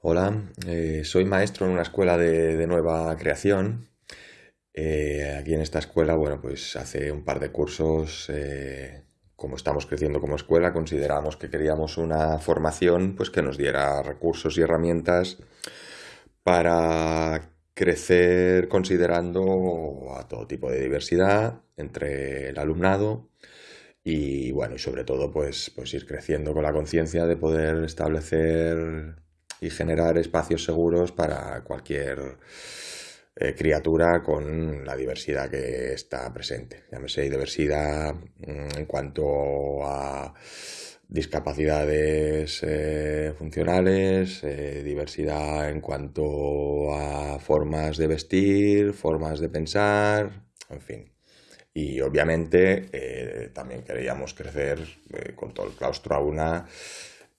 Hola, eh, soy maestro en una escuela de, nueva creación. Eh, aquí en esta escuela, bueno, pues hace un par de cursos, eh, como estamos creciendo como escuela, consideramos que queríamos una formación pues que nos diera recursos y herramientas para crecer considerando a todo tipo de diversidad entre el alumnado y bueno, y sobre todo pues, pues ir creciendo con la conciencia de poder establecer y generar espacios seguros para cualquier eh, criatura con la diversidad que está presente. Llámese diversidad mm, en cuanto a discapacidades eh, funcionales, eh, diversidad en cuanto a formas de vestir, formas de pensar, en fin. Y obviamente también queríamos crecer con todo el claustro a una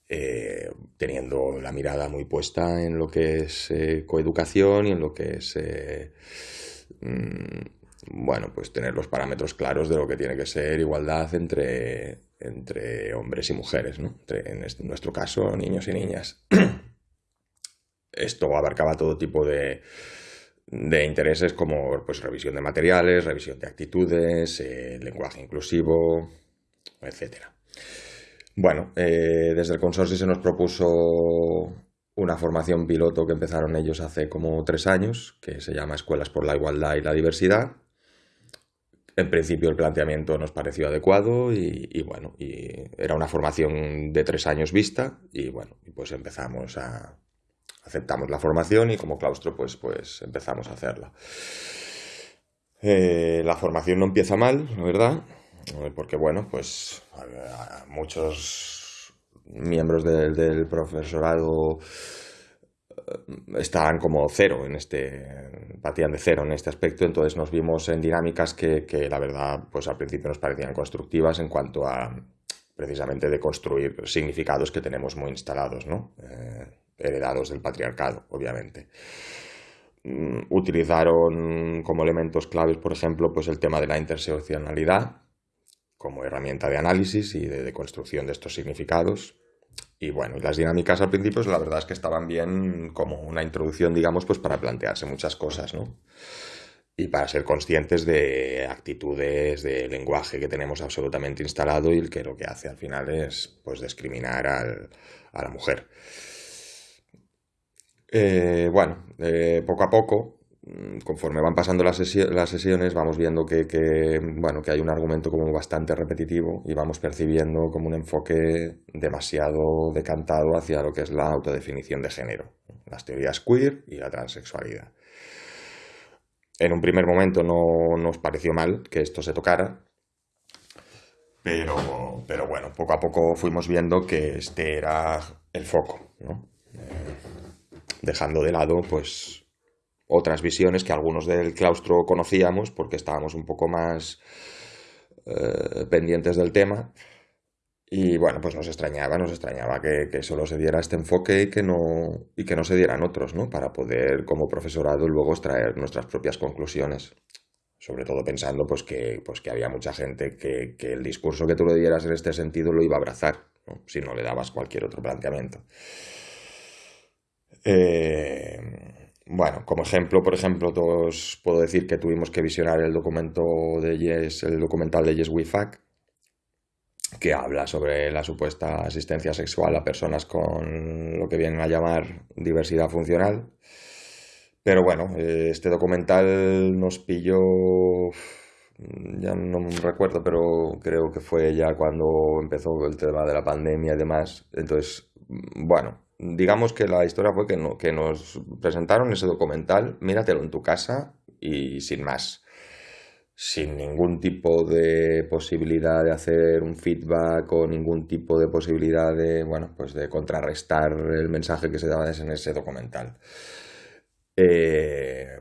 eh, teniendo la mirada muy puesta en lo que es eh, coeducación y en lo que es, eh, mm, bueno, pues tener los parámetros claros de lo que tiene que ser igualdad entre, entre hombres y mujeres, ¿no? en nuestro caso, niños y niñas. Esto abarcaba todo tipo de, de intereses como pues, revisión de materiales, revisión de actitudes, lenguaje inclusivo, etcétera. Bueno, eh, desde el consorcio se nos propuso una formación piloto que empezaron ellos hace como tres años, que se llama Escuelas por la Igualdad y la Diversidad. En principio el planteamiento nos pareció adecuado y, bueno, y era una formación de tres años vista y bueno, pues empezamos a, aceptamos la formación y como claustro pues, pues empezamos a hacerla. Eh, la formación no empieza mal, la verdad. Porque bueno, pues muchos miembros del, profesorado eh, estaban como cero en este, partían de cero en este aspecto, entonces nos vimos en dinámicas que, la verdad pues al principio nos parecían constructivas en cuanto a precisamente de construir significados que tenemos muy instalados, ¿no? Eh, heredados del patriarcado, obviamente. Mm, utilizaron como elementos claves, por ejemplo, pues el tema de la interseccionalidad, como herramienta de análisis y de, construcción de estos significados. Y bueno, las dinámicas al principio, la verdad es que estaban bien como una introducción, digamos, pues para plantearse muchas cosas, ¿no? Y para ser conscientes de actitudes, de lenguaje que tenemos absolutamente instalado y que lo que hace al final es, pues, discriminar a la mujer. Eh, bueno, eh, poco a poco conforme van pasando las, sesiones vamos viendo que, bueno, que hay un argumento como bastante repetitivo y vamos percibiendo como un enfoque demasiado decantado hacia lo que es la autodefinición de género, las teorías queer y la transexualidad. En un primer momento no nos pareció mal que esto se tocara, pero, pero bueno, poco a poco fuimos viendo que este era el foco, eh, dejando de lado pues otras visiones que algunos del claustro conocíamos porque estábamos un poco más eh, pendientes del tema. Y bueno, pues nos extrañaba, nos extrañaba que, solo se diera este enfoque y que, no, y que no se dieran otros, ¿no? Para poder, como profesorado, luego extraer nuestras propias conclusiones. Sobre todo pensando pues, que, pues, que había mucha gente que, que el discurso que tú le dieras en este sentido lo iba a abrazar, si no le dabas cualquier otro planteamiento. Eh, bueno, como ejemplo, por ejemplo, os puedo decir que tuvimos que visionar el documento de Yes, el documental de Yes We Fuck, que habla sobre la supuesta asistencia sexual a personas con lo que vienen a llamar diversidad funcional. Pero bueno, este documental nos pilló, ya no me recuerdo, pero creo que fue ya cuando empezó el tema de la pandemia y demás. Entonces, bueno, digamos que la historia fue que, que nos presentaron ese documental, míratelo en tu casa y sin más. Sin ningún tipo de posibilidad de hacer un feedback o ningún tipo de posibilidad de, bueno, pues de contrarrestar el mensaje que se daba en ese documental. Eh,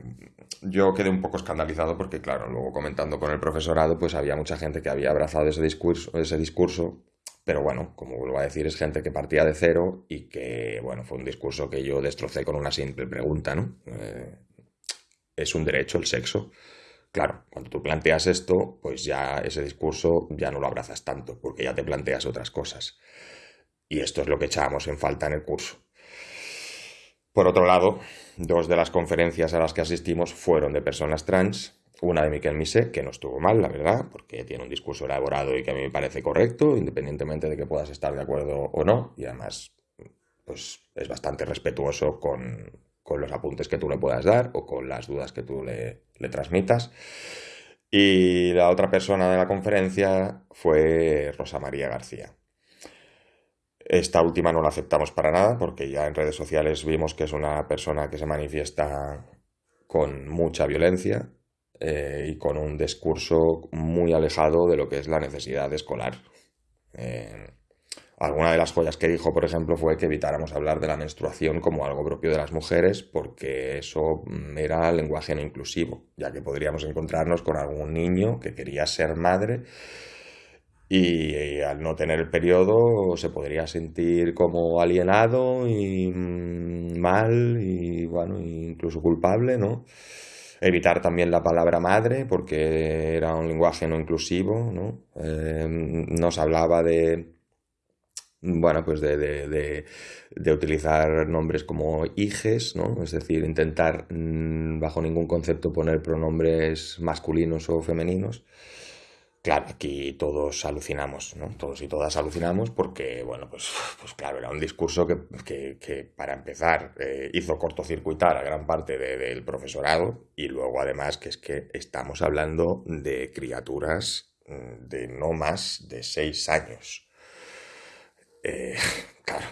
yo quedé un poco escandalizado porque, claro, luego comentando con el profesorado, pues había mucha gente que había abrazado ese discurso, ese discurso pero bueno, como vuelvo a decir, es gente que partía de cero y que, bueno, fue un discurso que yo destrocé con una simple pregunta, ¿no? Eh, ¿Es un derecho el sexo? Claro, cuando tú planteas esto, pues ya ese discurso ya no lo abrazas tanto, porque ya te planteas otras cosas. Y esto es lo que echábamos en falta en el curso. Por otro lado, dos de las conferencias a las que asistimos fueron de personas trans, una de Miquel Misé, que no estuvo mal, la verdad, porque tiene un discurso elaborado y que a mí me parece correcto, independientemente de que puedas estar de acuerdo o no, y además pues, es bastante respetuoso con, los apuntes que tú le puedas dar o con las dudas que tú le, le transmitas. Y la otra persona de la conferencia fue Rosa María García. Esta última no la aceptamos para nada porque ya en redes sociales vimos que es una persona que se manifiesta con mucha violencia eh, y con un discurso muy alejado de lo que es la necesidad escolar. Eh, alguna de las joyas que dijo, por ejemplo, fue que evitáramos hablar de la menstruación como algo propio de las mujeres porque eso era lenguaje no inclusivo, ya que podríamos encontrarnos con algún niño que quería ser madre y, al no tener el periodo se podría sentir como alienado y mm, mal y bueno, incluso culpable, ¿no? Evitar también la palabra madre porque era un lenguaje no inclusivo, ¿no? Eh, nos hablaba de bueno, pues de, de, de, utilizar nombres como hijes, ¿no? Es decir, intentar mm, bajo ningún concepto poner pronombres masculinos o femeninos. Claro, aquí todos alucinamos, ¿no? Todos y todas alucinamos porque, bueno, pues, pues claro, era un discurso que, que, para empezar, eh, hizo cortocircuitar a gran parte del profesorado y luego además que es que estamos hablando de criaturas mm, de no más de seis años. Eh, claro,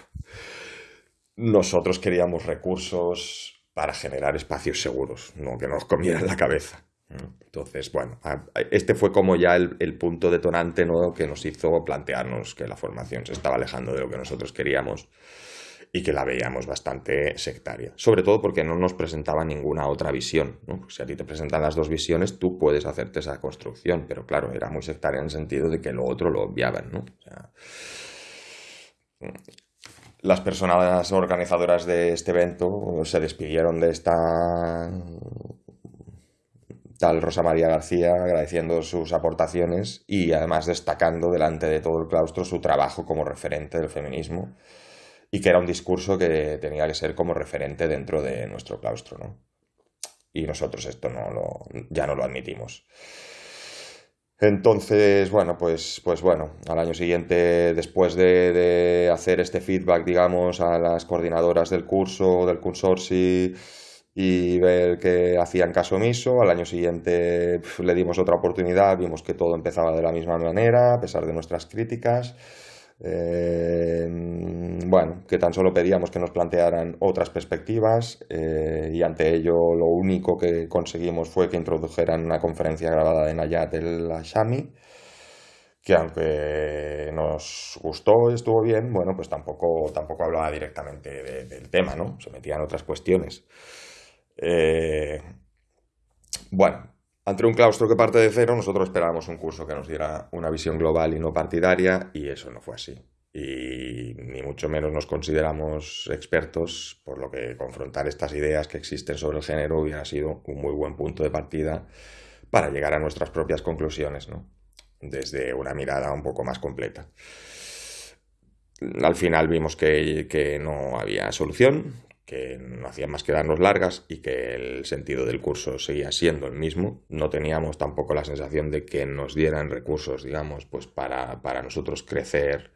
nosotros queríamos recursos para generar espacios seguros, no que nos comieran la cabeza. Entonces, bueno, este fue como ya el, punto detonante ¿no? que nos hizo plantearnos que la formación se estaba alejando de lo que nosotros queríamos y que la veíamos bastante sectaria. Sobre todo porque no nos presentaba ninguna otra visión. Si a ti te presentan las dos visiones, tú puedes hacerte esa construcción, pero claro, era muy sectaria en el sentido de que lo otro lo obviaban. ¿no? las personas organizadoras de este evento se despidieron de esta tal Rosa María García agradeciendo sus aportaciones y además destacando delante de todo el claustro su trabajo como referente del feminismo y que era un discurso que tenía que ser como referente dentro de nuestro claustro, ¿no? Y nosotros esto no lo, ya no lo admitimos. Entonces, bueno, pues, pues bueno, al año siguiente, después de, de hacer este feedback, digamos, a las coordinadoras del curso, del consorcio, y ver que hacían caso omiso. Al año siguiente le dimos otra oportunidad, vimos que todo empezaba de la misma manera, a pesar de nuestras críticas. Eh, bueno, que tan solo pedíamos que nos plantearan otras perspectivas eh, y ante ello lo único que conseguimos fue que introdujeran una conferencia grabada de Nayat el Ashami que aunque nos gustó estuvo bien, bueno, pues tampoco, tampoco hablaba directamente del tema, ¿no? Se metían otras cuestiones. Eh, bueno, ante un claustro que parte de cero, nosotros esperábamos un curso que nos diera una visión global y no partidaria, y eso no fue así. Y ni mucho menos nos consideramos expertos, por lo que confrontar estas ideas que existen sobre el género hubiera sido un muy buen punto de partida para llegar a nuestras propias conclusiones, ¿no? desde una mirada un poco más completa. Al final vimos que, que no había solución, que no hacían más que darnos largas y que el sentido del curso seguía siendo el mismo. No teníamos tampoco la sensación de que nos dieran recursos, digamos, pues para, para nosotros crecer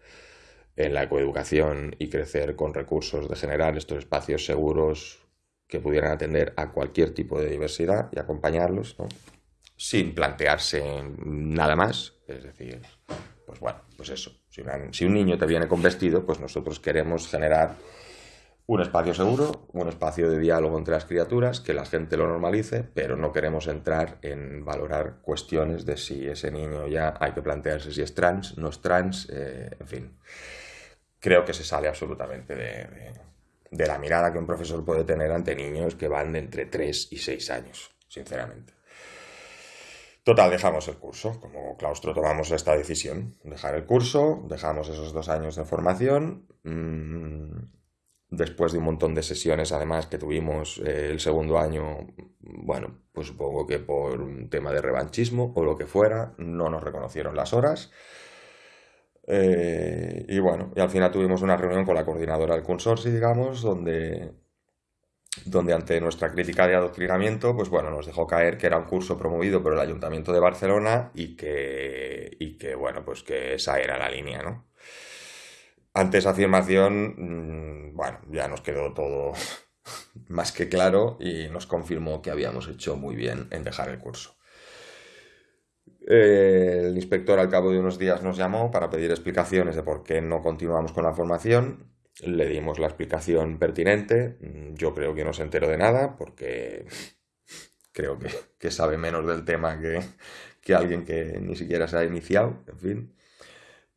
en la ecoeducación y crecer con recursos de generar estos espacios seguros que pudieran atender a cualquier tipo de diversidad y acompañarlos, ¿no? sin plantearse nada más. Es decir, pues bueno, pues eso. Si, si un niño te viene con vestido, pues nosotros queremos generar un espacio seguro, un espacio de diálogo entre las criaturas, que la gente lo normalice, pero no queremos entrar en valorar cuestiones de si ese niño ya hay que plantearse si es trans, no es trans, eh, en fin. Creo que se sale absolutamente de, la mirada que un profesor puede tener ante niños que van de entre 3 y 6 años, sinceramente. Total, dejamos el curso. Como claustro tomamos esta decisión. Dejar el curso, dejamos esos dos años de formación. Mm, después de un montón de sesiones además que tuvimos eh, el segundo año, bueno, pues supongo que por un tema de revanchismo o lo que fuera, no nos reconocieron las horas. Eh, y bueno, y al final tuvimos una reunión con la coordinadora del consorcio, digamos, donde, donde ante nuestra crítica de adoctrinamiento, pues bueno, nos dejó caer que era un curso promovido por el Ayuntamiento de Barcelona y que, y que bueno, pues que esa era la línea, ¿no? Ante esa afirmación, mm, bueno, ya nos quedó todo más que claro y nos confirmó que habíamos hecho muy bien en dejar el curso. El inspector al cabo de unos días nos llamó para pedir explicaciones de por qué no continuamos con la formación. Le dimos la explicación pertinente. Yo creo que no se enteró de nada porque creo que, sabe menos del tema que, que, alguien que ni siquiera se ha iniciado, en fin.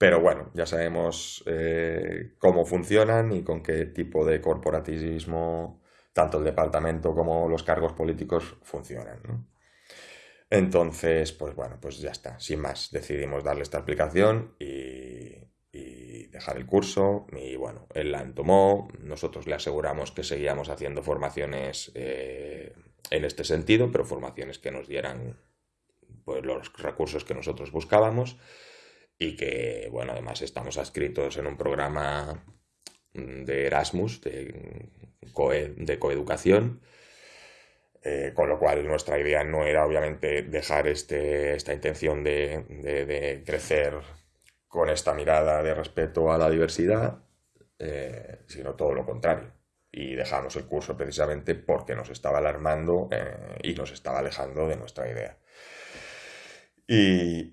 Pero bueno, ya sabemos eh, cómo funcionan y con qué tipo de corporativismo tanto el departamento como los cargos políticos funcionan. Entonces, pues bueno, pues ya está, sin más, decidimos darle esta aplicación y, dejar el curso. Y bueno, él la tomó, nosotros le aseguramos que seguíamos haciendo formaciones eh, en este sentido, pero formaciones que nos dieran pues, los recursos que nosotros buscábamos y que, bueno, además estamos adscritos en un programa de Erasmus, de, de coeducación, eh, con lo cual nuestra idea no era obviamente dejar este, esta intención de, crecer con esta mirada de respeto a la diversidad, eh, sino todo lo contrario. Y dejamos el curso precisamente porque nos estaba alarmando eh, y nos estaba alejando de nuestra idea. Y,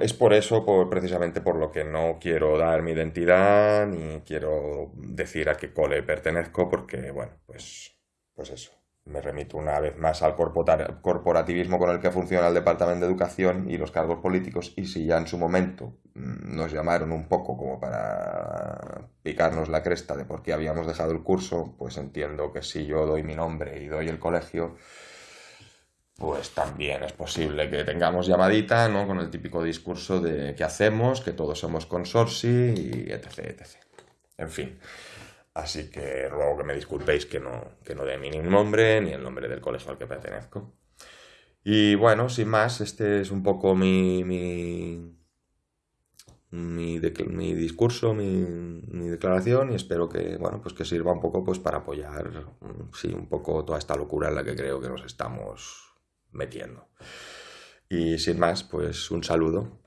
es por eso, por, precisamente por lo que no quiero dar mi identidad, ni quiero decir a qué cole pertenezco, porque, bueno, pues, pues eso. Me remito una vez más al corporativismo con el que funciona el Departamento de Educación y los cargos políticos y si ya en su momento mm, nos llamaron un poco como para picarnos la cresta de por qué habíamos dejado el curso, pues entiendo que si yo doy mi nombre y doy el colegio, pues también es posible que tengamos llamadita, ¿no? Con el típico discurso de qué hacemos, que todos somos consorci y etc, etc. En fin. Así que ruego que me disculpéis que no, que no dé mi nombre ni el nombre del colegio al que pertenezco. Y bueno, sin más, este es un poco mi, mi, mi, discurso, mi, declaración y espero que, bueno, pues que sirva un poco pues para apoyar, sí, un poco toda esta locura en la que creo que nos estamos metiendo. Y sin más, pues un saludo